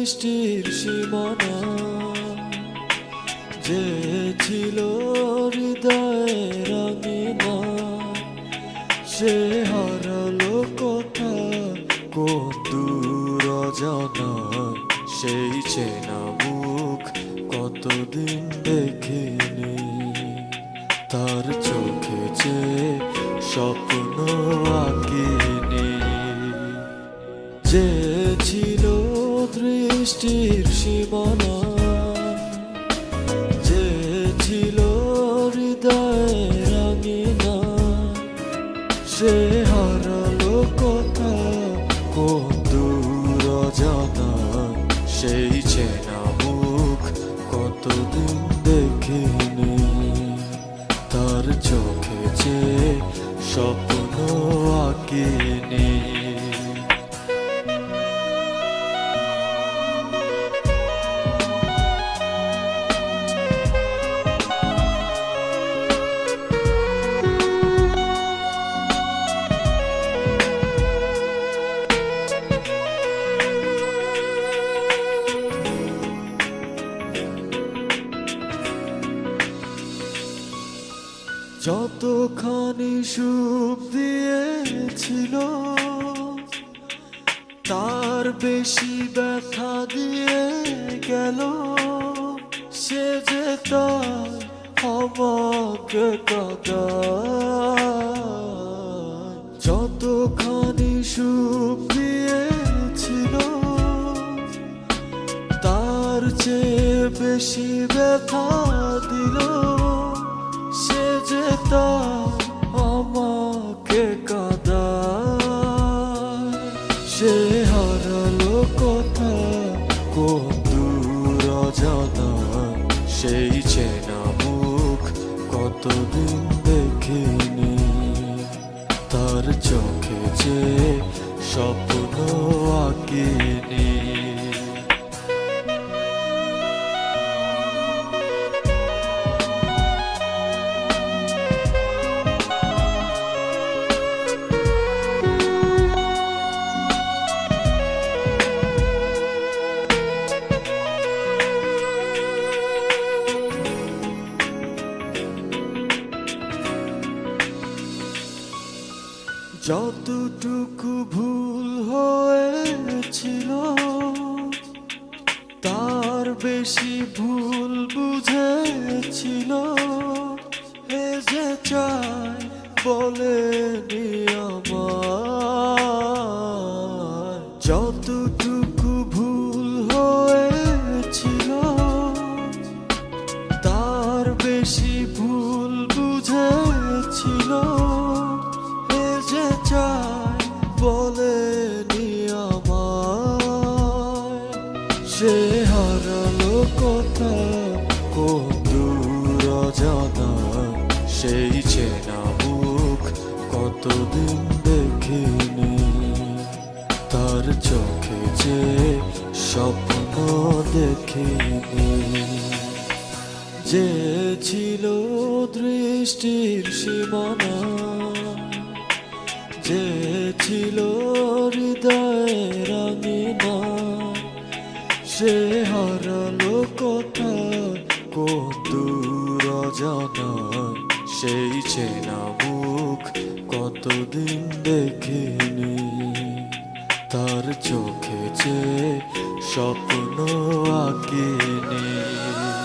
সৃষ্টির সীমানা যে ছিল হৃদয় রঙিনা সে হারল কথা কত দূর জানা সেই চেনা মুখ কতদিন দেখিনি। তার চোখে যে স্বপ্ন আঁকিয়ে দৃষ্টির সীমানা যে ছিল হৃদয়ের রাঙিনা সে হারালো কথা কোন জানা, সেই চেনা মুখ কতদিন যতখানি সুখ দিয়েছিল, তার বেশি ব্যথা দিয়ে গেল। সে যে তার কাদা যতখানি সুখ দিয়েছিল, তার চেয়ে বেশি ব্যথা দিল। যে আমাকে কাদা সে হারালো কথা দূর জানা সেই চেনা মুখ কতদিন দেখিনি। তার চোখে যে স্বপ্ন যতটুকু ভুল হয়েছিল তার বেশি ভুল বুঝেছিল। এ যে চাই বলে আমার যতটুকু সে হারালো কথা কোন দূর জানা সেই চেনা মুখ কতদিন দেখিনি তার চোখে যে স্বপ্ন দেখিনি যে ছিল দৃষ্টির সীমানা যে ছিল সে হারাল কথা কত দূর জানা সেই চেনা মুখ কতদিন দেখিনি। তার চোখে যে স্বপ্ন আঁকিনি।